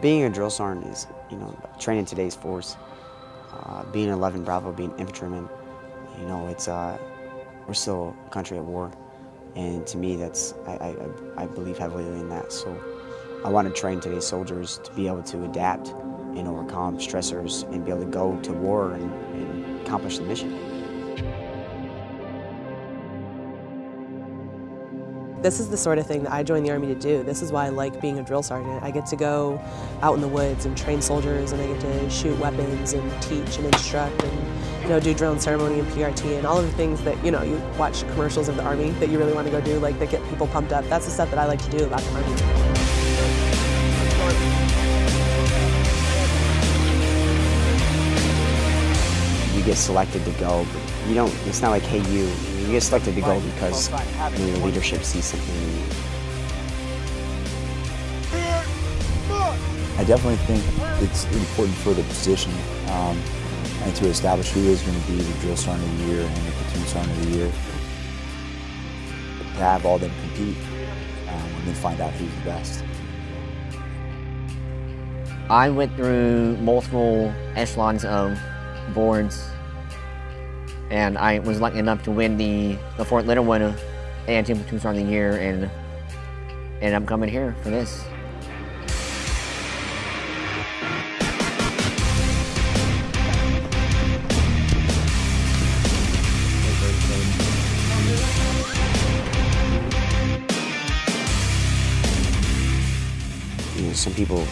being a drill sergeant is, you know, training today's force. Uh, being 11 Bravo, being infantryman, you know, it's uh, we're still a country at war, and to me, that's I, I, I believe heavily in that. So, I want to train today's soldiers to be able to adapt and overcome stressors and be able to go to war and, and accomplish the mission. This is the sort of thing that I joined the Army to do. This is why I like being a drill sergeant. I get to go out in the woods and train soldiers and I get to shoot weapons and teach and instruct and you know, do and ceremony and PRT and all of the things that, you know, you watch commercials of the Army that you really want to go do, like that get people pumped up. That's the stuff that I like to do about the Army. You get selected to go, but you don't, it's not like, hey, you, you get selected to go because you know, your leadership sees something in you. I definitely think it's important for the position um, and to establish who is going to be the drill sergeant of the year and the platoon sergeant of the year. To have all them compete um, and then find out who's the best. I went through multiple echelons of boards and I was lucky enough to win the, the Fort Leonard AIT Platoon Sergeant of the Year and, and I'm coming here for this. Some people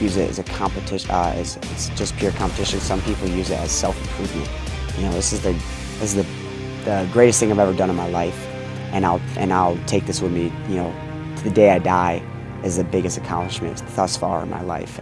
use it as a competition, uh, as it's just pure competition. Some people use it as self-improvement. You know, this is the this is the, the greatest thing I've ever done in my life, and I'll and I'll take this with me. You know, to the day I die, is the biggest accomplishment thus far in my life.